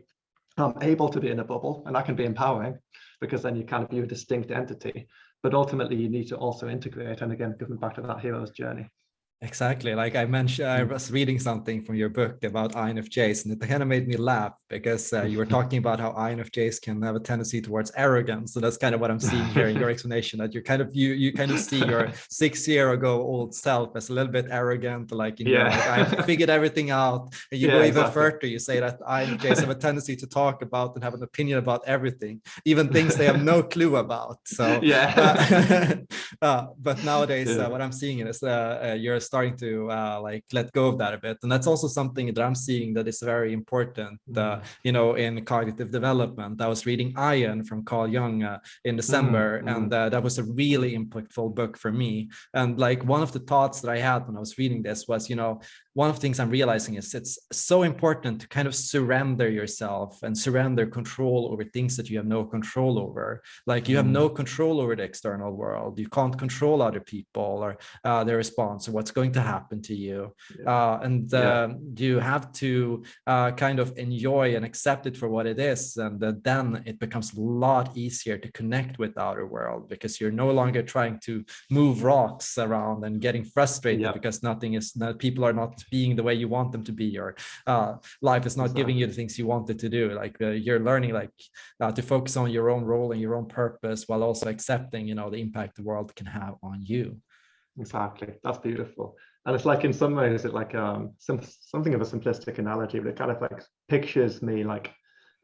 am able to be in a bubble and that can be empowering because then you kind of view a distinct entity. But ultimately, you need to also integrate. And again, going back to that hero's journey.
Exactly. Like I mentioned, I was reading something from your book about INFJs, and it kind of made me laugh because uh, you were talking about how INFJs can have a tendency towards arrogance. So that's kind of what I'm seeing here in your explanation. That you kind of you you kind of see your six year ago old self as a little bit arrogant, like you know, like, I figured everything out. And you yeah, go even exactly. further. You say that INFJs have a tendency to talk about and have an opinion about everything, even things they have no clue about. So
yeah.
Uh, uh, but nowadays, yeah. Uh, what I'm seeing is uh, uh, you're starting to uh, like let go of that a bit and that's also something that i'm seeing that is very important uh, mm-hmm. you know in cognitive development i was reading Aion from carl jung uh, in december mm and uh, that was a really impactful book for me and like one of the thoughts that i had when i was reading this was you know one of the things I'm realizing is it's so important to kind of surrender yourself and surrender control over things that you have no control over. Like you have no mm. control over the external world. You can't control other people or uh, their response or what's going to happen to you. Yeah. Uh, and yeah. Um, you have to uh, kind of enjoy and accept it for what it is. And then it becomes a lot easier to connect with the outer world because you're no longer trying to move rocks around and getting frustrated yeah. because nothing is, people are not being the way you want them to be or uh, life is not exactly. giving you the things you wanted to do like uh, you're learning like uh, to focus on your own role and your own purpose while also accepting you know the impact the world can have on you
exactly that's beautiful and it's like in some ways it like um some something of a simplistic analogy but it kind of like pictures me like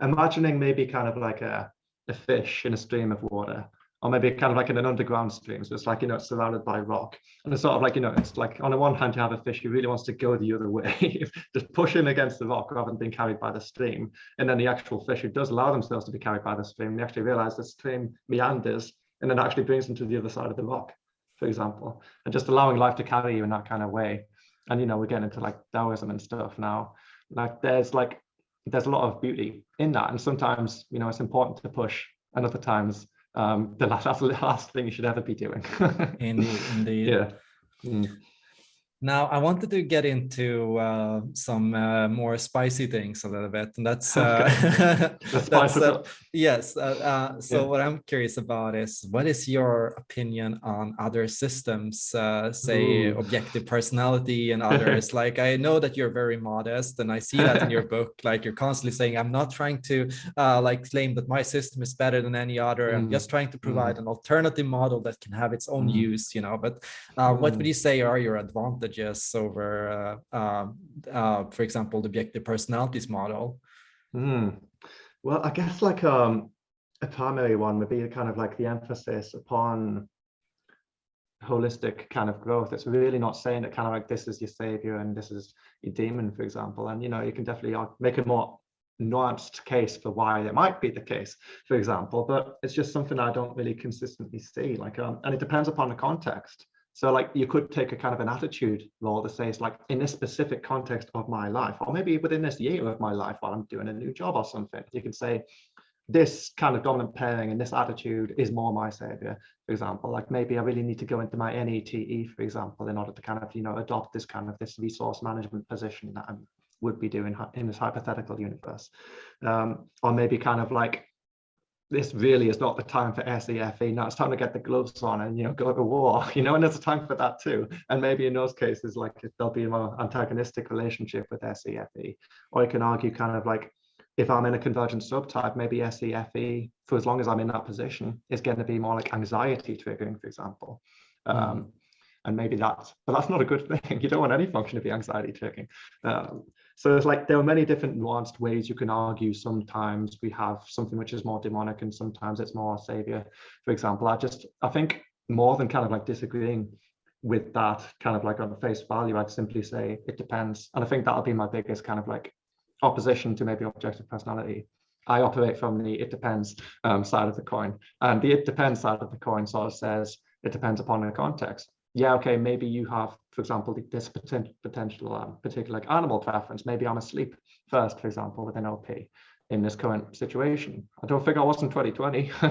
imagining maybe kind of like a, a fish in a stream of water or maybe kind of like in an underground stream. So it's like, you know, it's surrounded by rock. And it's sort of like, you know, it's like on the one hand, you have a fish who really wants to go the other way, just pushing against the rock rather than being carried by the stream. And then the actual fish who does allow themselves to be carried by the stream, they actually realize the stream meanders and then actually brings them to the other side of the rock, for example, and just allowing life to carry you in that kind of way. And, you know, we're getting into like Taoism and stuff now. Like there's like, there's a lot of beauty in that. And sometimes, you know, it's important to push and other times um, the last, that's the last thing you should ever be doing.
indeed, indeed.
Yeah. Mm.
Now, I wanted to get into uh, some uh, more spicy things a little bit, and that's, uh, that's uh, yes. Uh, uh, so, yeah. what I'm curious about is what is your opinion on other systems, say Ooh. objective personality and others? like, I know that you're very modest, and I see that in your book. Like, you're constantly saying, "I'm not trying to like claim that my system is better than any other. Mm. I'm just trying to provide mm. an alternative model that can have its own mm. use." You know, but what would mm. you say are your advantages? Advantages over, uh, um, uh, for example, the objective personalities model?
Mm. Well, I guess like um, a primary one would be kind of like the emphasis upon holistic kind of growth. It's really not saying that kind of like this is your savior and this is your demon, for example. And, you know, you can definitely uh, make a more nuanced case for why it might be the case, for example, but it's just something I don't really consistently see. Like, um, and it depends upon the context. So like you could take a kind of an attitude role to say it's like in this specific context of my life, or maybe within this year of my life while I'm doing a new job or something, you can say this kind of dominant pairing and this attitude is more my savior, for example. Like maybe I really need to go into my NETE, for example, in order to kind of, you know, adopt this kind of this resource management position that I would be doing in this hypothetical universe. Um, or maybe kind of like this really is not the time for SEFE. Now it's time to get the gloves on and you know go to war. You know, and there's a time for that too. And maybe in those cases, like there'll be a more antagonistic relationship with SEFE. Or you can argue kind of like if I'm in a convergent subtype, maybe SEFE, for as long as I'm in that position, is going to be more like anxiety triggering, for example. Mm. Um, and maybe that's, but that's not a good thing. You don't want any function to be anxiety triggering. Um, so it's like there are many different nuanced ways you can argue. Sometimes we have something which is more demonic and sometimes it's more savior. For example, I just, I think more than kind of like disagreeing with that kind of like on the face value, I'd simply say it depends. And I think that'll be my biggest kind of like opposition to maybe objective personality. I operate from the it depends um, side of the coin. And the it depends side of the coin sort of says it depends upon the context yeah, okay, maybe you have, for example, this potential, potential um, particular like animal preference. Maybe I'm asleep first, for example, with an OP in this current situation. I don't think I was in 2020.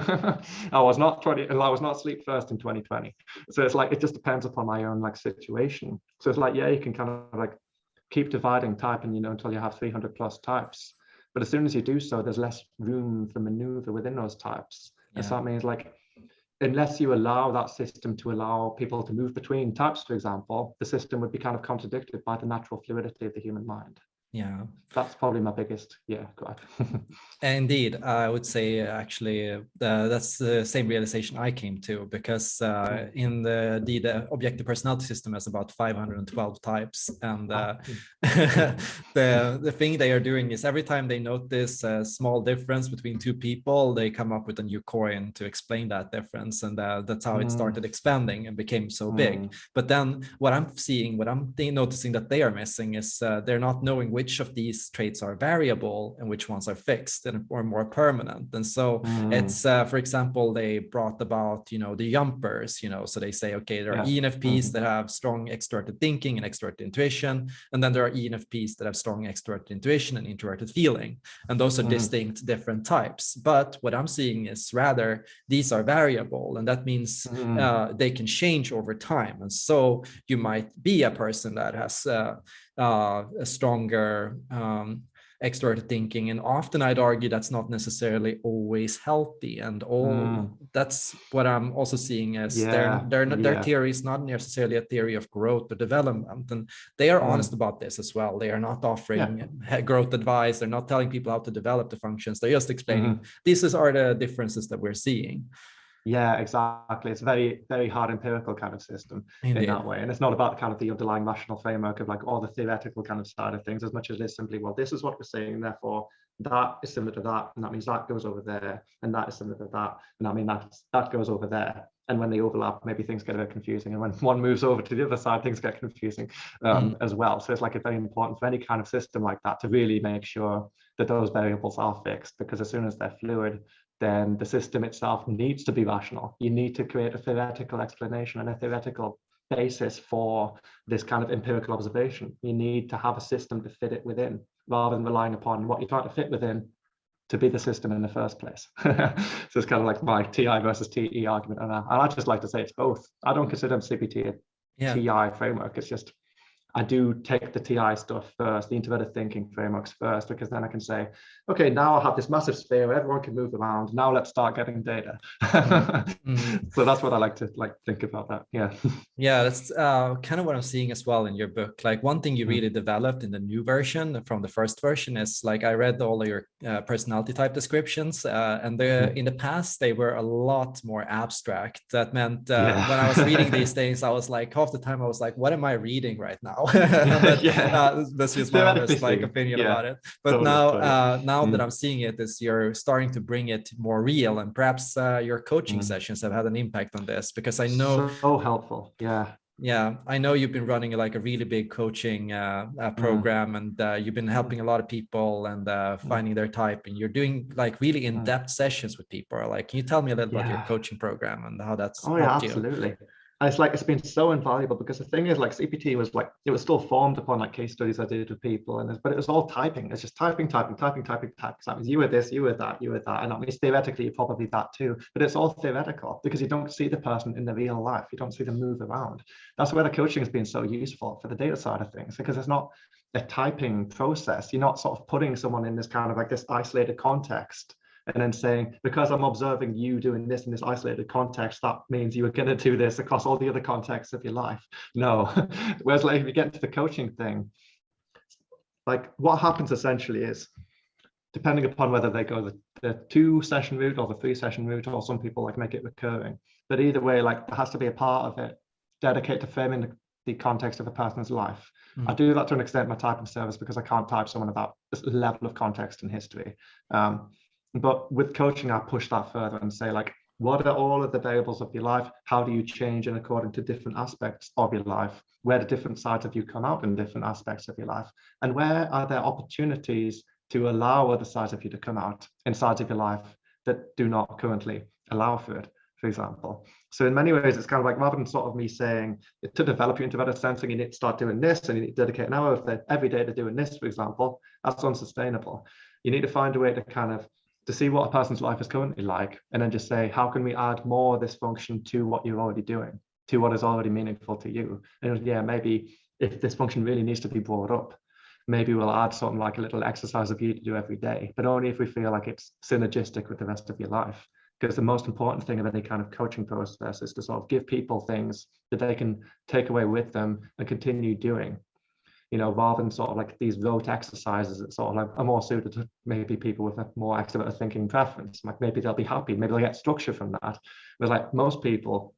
I was not 20, I was not asleep first in 2020. So it's like, it just depends upon my own like situation. So it's like, yeah, you can kind of like keep dividing type and, you know, until you have 300 plus types. But as soon as you do so, there's less room for maneuver within those types. Yeah. And so that means like, unless you allow that system to allow people to move between types, for example, the system would be kind of contradicted by the natural fluidity of the human mind
yeah
that's probably my biggest yeah gripe
indeed i would say actually uh, that's the same realization i came to because uh, mm. in the, the, the objective personality system has about 512 types and uh, the the thing they are doing is every time they notice a small difference between two people they come up with a new coin to explain that difference and uh, that's how mm. it started expanding and became so mm. big but then what i'm seeing what i'm noticing that they are missing is uh, they're not knowing which of these traits are variable and which ones are fixed and or more permanent. And so mm. it's, uh, for example, they brought about, you know, the jumpers, you know, so they say, okay, there are yeah. ENFPs mm. that have strong extroverted thinking and extroverted intuition. And then there are ENFPs that have strong extroverted intuition and introverted feeling. And those are mm. distinct different types. But what I'm seeing is rather these are variable. And that means mm. uh, they can change over time. And so you might be a person that has uh, uh, a stronger um, extroverted thinking. And often I'd argue that's not necessarily always healthy. And all mm. that's what I'm also seeing as yeah. their, their, their yeah. theory is not necessarily a theory of growth or development. And they are mm. honest about this as well. They are not offering yeah. growth advice. They're not telling people how to develop the functions. They're just explaining mm. these are the differences that we're seeing.
Yeah, exactly. It's a very, very hard empirical kind of system Indeed. in that way. And it's not about kind of the underlying rational framework of like all the theoretical kind of side of things as much as it is simply, well, this is what we're saying, therefore that is similar to that, and that means that goes over there, and that is similar to that, and I mean that that goes over there. And when they overlap, maybe things get a bit confusing. And when one moves over to the other side, things get confusing um, mm. as well. So it's like it's very important for any kind of system like that to really make sure that those variables are fixed, because as soon as they're fluid, then the system itself needs to be rational. You need to create a theoretical explanation and a theoretical basis for this kind of empirical observation. You need to have a system to fit it within rather than relying upon what you're trying to fit within to be the system in the first place. so it's kind of like my TI versus TE argument. And I, and I just like to say it's both. I don't consider CPT a yeah. TI framework. It's just I do take the TI stuff first, the introverted thinking frameworks first, because then I can say, okay, now I have this massive sphere, where everyone can move around. Now let's start getting data. mm. So that's what I like to like think about that. Yeah.
Yeah, that's uh, kind of what I'm seeing as well in your book. Like one thing you mm. really developed in the new version from the first version is like I read all of your uh, personality type descriptions, uh, and the mm. in the past they were a lot more abstract. That meant uh, yeah. when I was reading these things, I was like half the time I was like, what am I reading right now? but, yeah. Uh, that's just my honest like opinion yeah. about it. But totally, now, totally. Uh, now mm. that I'm seeing it, is you're starting to bring it more real, and perhaps uh, your coaching mm. sessions have had an impact on this because I know
so helpful. Yeah,
yeah i know you've been running like a really big coaching uh, uh, program mm. and uh, you've been helping a lot of people and uh, finding their type and you're doing like really in-depth sessions with people like can you tell me a little yeah. about your coaching program and how that's
oh yeah absolutely you? It's like it's been so invaluable because the thing is like CPT was like it was still formed upon like case studies I did with people and but it was all typing. It's just typing, typing, typing, typing, typing. So you were this, you were that, you were that, and that means theoretically you're probably that too. But it's all theoretical because you don't see the person in the real life. You don't see them move around. That's where the coaching has been so useful for the data side of things because it's not a typing process. You're not sort of putting someone in this kind of like this isolated context and then saying, because I'm observing you doing this in this isolated context, that means you are going to do this across all the other contexts of your life. No. Whereas like if you get into the coaching thing, like what happens essentially is, depending upon whether they go the, the two session route or the three session route, or some people like make it recurring. But either way, like there has to be a part of it dedicated to framing the, the context of a person's life. Mm. I do that to an extent my typing service because I can't type someone about this level of context and history. Um, but with coaching, I push that further and say like, what are all of the variables of your life? How do you change and according to different aspects of your life? Where do different sides of you come out in different aspects of your life? And where are there opportunities to allow other sides of you to come out in sides of your life that do not currently allow for it, for example? So in many ways, it's kind of like rather than sort of me saying to develop your introverted sensing, you need to start doing this and you need to dedicate an hour of every day to doing this, for example, that's unsustainable. You need to find a way to kind of to see what a person's life is currently like, and then just say, how can we add more of this function to what you're already doing, to what is already meaningful to you? And yeah, maybe if this function really needs to be brought up, maybe we'll add something like a little exercise of you to do every day, but only if we feel like it's synergistic with the rest of your life. Because the most important thing of any kind of coaching process is to sort of give people things that they can take away with them and continue doing you know, rather than sort of like these rote exercises that sort of like are more suited to maybe people with a more extrovert thinking preference. Like maybe they'll be happy, maybe they'll get structure from that. But like most people,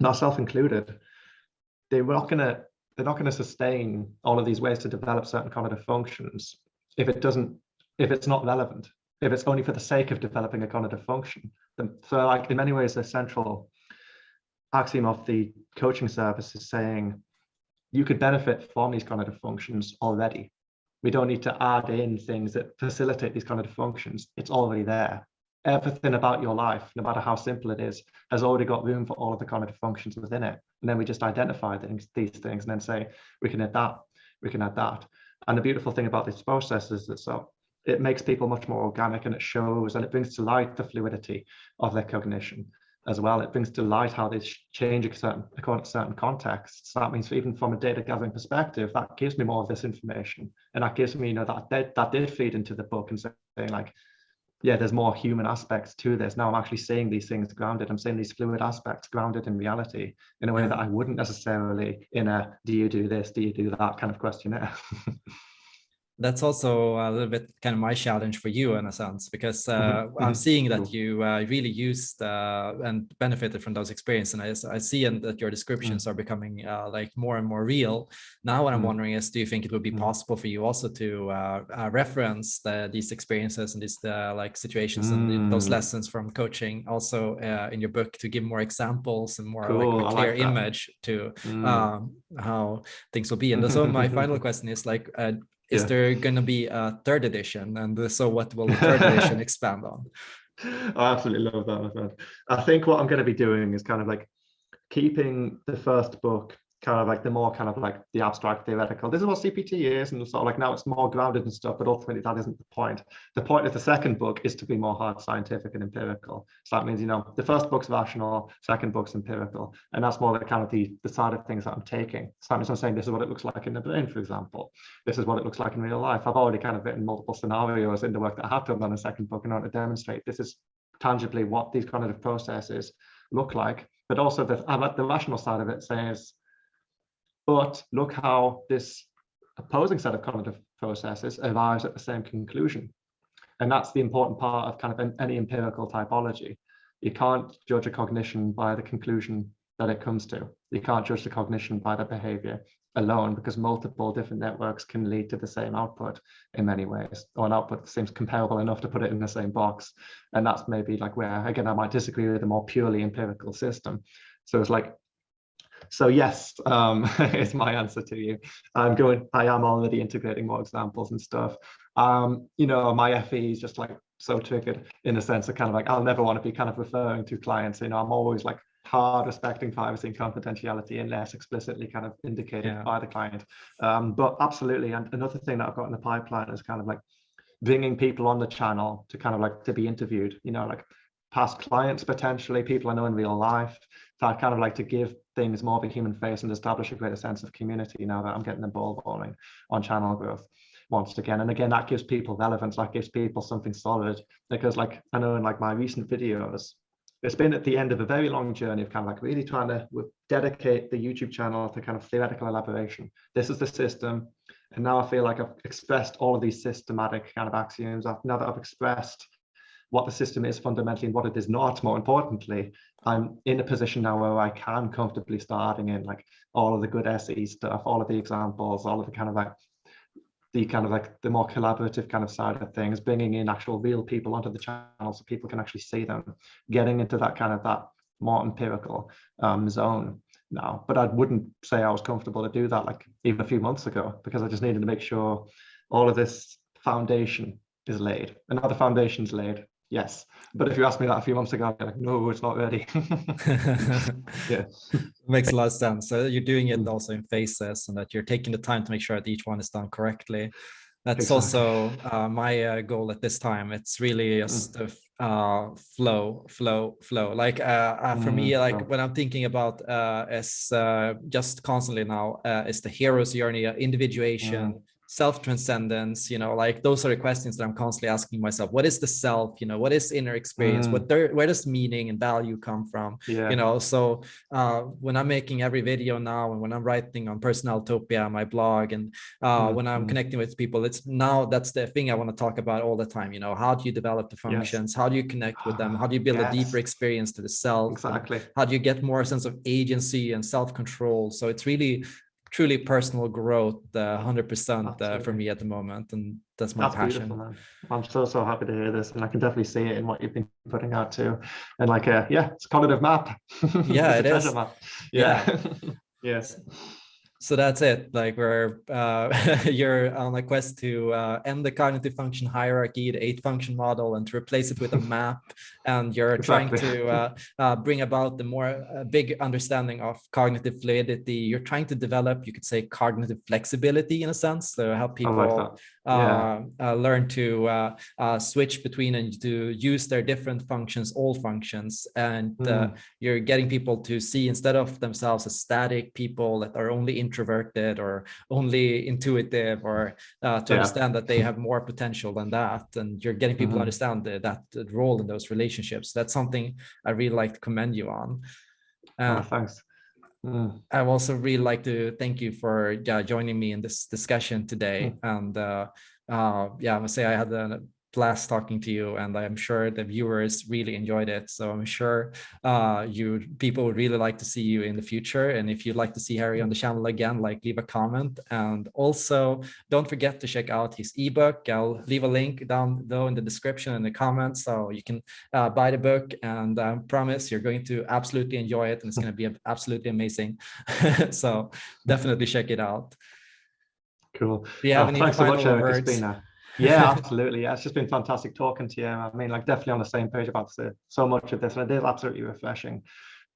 myself included, they're not gonna they're not gonna sustain all of these ways to develop certain cognitive functions if it doesn't if it's not relevant, if it's only for the sake of developing a cognitive function. So like in many ways, the central axiom of the coaching service is saying you could benefit from these cognitive functions already. We don't need to add in things that facilitate these cognitive functions. It's already there. Everything about your life, no matter how simple it is, has already got room for all of the cognitive functions within it. And then we just identify things, these things and then say, we can add that, we can add that. And the beautiful thing about this process is that so it makes people much more organic and it shows and it brings to light the fluidity of their cognition as well. It brings to light how they change certain, according to certain contexts. So that means even from a data gathering perspective, that gives me more of this information. And that gives me, you know, that that, that did feed into the book and saying like, yeah, there's more human aspects to this. Now I'm actually seeing these things grounded. I'm seeing these fluid aspects grounded in reality in a way that mm. I wouldn't necessarily in a do you do this, do you do that kind of questionnaire.
that's also a little bit kind of my challenge for you in a sense because uh, mm -hmm. I'm seeing that you uh, really used uh, and benefited from those experiences and I, I see and that your descriptions mm -hmm. are becoming uh, like more and more real now what I'm mm wondering is do you think it would be mm-hmm. possible for you also to uh, uh, reference the, these experiences and these like situations and those mm. lessons from coaching also in your book to give more examples and more cool. like a clear like image to mm. um, how things will be and so my final question is like is yeah. there going to be a third edition? And so what will the third edition expand on?
I absolutely love that, my friend. I think what I'm going to be doing is kind of like keeping the first book kind of like the more kind of like the abstract theoretical. This is what CPT is, and sort of like now it's more grounded and stuff, but ultimately that isn't the point. The point of the second book is to be more hard scientific and empirical. So that means, you know, the first book's rational, second book's empirical, and that's more the kind of the, the side of things that I'm taking. So I'm saying this is what it looks like in the brain, for example. This is what it looks like in real life. I've already kind of written multiple scenarios in the work that I have done on the second book in order to demonstrate this is tangibly what these cognitive processes look like. But also the, uh, the rational side of it says but look how this opposing set of cognitive processes arrives at the same conclusion. And that's the important part of kind of any empirical typology. You can't judge a cognition by the conclusion that it comes to. You can't judge the cognition by the behavior alone because multiple different networks can lead to the same output in many ways or an output that seems comparable enough to put it in the same box. And that's maybe like where, again, I might disagree with a more purely empirical system. So it's like so yes, um, is my answer to you. I'm going, I am already integrating more examples and stuff. Um, you know, my FE is just like so triggered in a sense of kind of like, I'll never want to be kind of referring to clients, you know, I'm always like hard respecting privacy and confidentiality unless explicitly kind of indicated yeah. by the client. Um, but absolutely, and another thing that I've got in the pipeline is kind of like bringing people on the channel to kind of like to be interviewed, you know, like past clients potentially, people I know in real life, that kind of like to give things more of a human face and establish a greater sense of community now that I'm getting the ball rolling on channel growth once again. And again, that gives people relevance, that gives people something solid because like I know in like my recent videos, it's been at the end of a very long journey of kind of like really trying to dedicate the YouTube channel to kind of theoretical elaboration. This is the system. And now I feel like I've expressed all of these systematic kind of axioms. I've, now that I've expressed what the system is fundamentally and what it is not, more importantly, I'm in a position now where I can comfortably start adding in like all of the good SE stuff, all of the examples, all of the kind of like the kind of like the more collaborative kind of side of things, bringing in actual real people onto the channel so people can actually see them, getting into that kind of that more empirical um, zone now. But I wouldn't say I was comfortable to do that like even a few months ago because I just needed to make sure all of this foundation is laid. And now the foundation's laid, yes. But if you asked me that a few months ago, I'd be like, no, it's not ready.
yeah. Makes a lot of sense. So you're doing it mm. also in phases and that you're taking the time to make sure that each one is done correctly. That's exactly. also uh, my uh, goal at this time. It's really just mm. uh, flow, flow, flow. Like uh, uh, for mm, me, like when I'm thinking about uh, as just constantly now is the hero's journey, individuation, mm self-transcendence you know like those are the questions that i'm constantly asking myself what is the self you know what is inner experience mm. what there where does meaning and value come from yeah. you know so uh, when i'm making every video now and when i'm writing on Personal personaltopia my blog and uh, mm. when i'm mm. connecting with people it's now that's the thing i want to talk about all the time you know how do you develop the functions yes. how do you connect with them how do you build yes. a deeper experience to the self
exactly
how do you get more sense of agency and self-control so it's really truly personal growth, uh, 100% uh, for me at the moment. And that's my that's passion.
I'm so, so happy to hear this. And I can definitely see it in what you've been putting out too. And like, uh, yeah, it's a cognitive map.
Yeah, it is.
Map. Yeah. yeah. yes
so that's it like we're uh, you're on a quest to uh, end the cognitive function hierarchy the eight function model and to replace it with a map and you're exactly. trying to uh, uh, bring about the more uh, big understanding of cognitive fluidity you're trying to develop you could say cognitive flexibility in a sense to help people like yeah. Uh, learn to switch between and to use their different functions all functions and mm. you're getting people to see instead of themselves as static people that are only in introverted or only intuitive or uh, to yeah. understand that they have more potential than that and you're getting people mm -hmm. to understand the, that role in those relationships that's something i really like to commend you on
uh, oh, thanks Mm.
I would also really like to thank you for yeah, joining me in this discussion today.
Mm.
And uh, uh, yeah, I must say I had a blast talking to you and I'm sure the viewers really enjoyed it. So I'm sure uh, you people would really like to see you in the future. And if you'd like to see Harry on the channel again, like leave a comment. And also don't forget to check out his ebook. I'll leave a link down though in the description and the comments so you can uh, buy the book and I promise you're going to absolutely enjoy it and it's going to be absolutely amazing. so definitely check it out.
Cool.
Do you have
Oh,
any
so much,
words?
It's been a, yeah, absolutely. Yeah, it's just been fantastic talking to you. I mean, like definitely on the same page about so, so much of this, and it is absolutely refreshing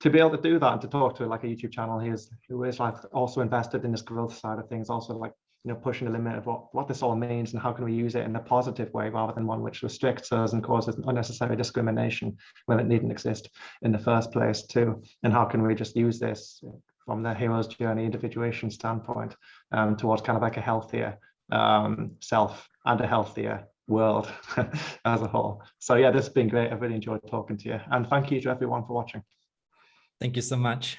to be able to do that and to talk to like a YouTube channel who is who is like also invested in this growth side of things, also like you know pushing the limit of what what this all means and how can we use it in a positive way rather than one which restricts us and causes unnecessary discrimination when it needn't exist in the first place too. And how can we just use this from the hero's journey individuation standpoint um, towards kind of like a healthier um, self and a healthier world as a whole. So yeah, this has been great. I've really enjoyed talking to you and thank you to everyone for watching.
Thank you so much.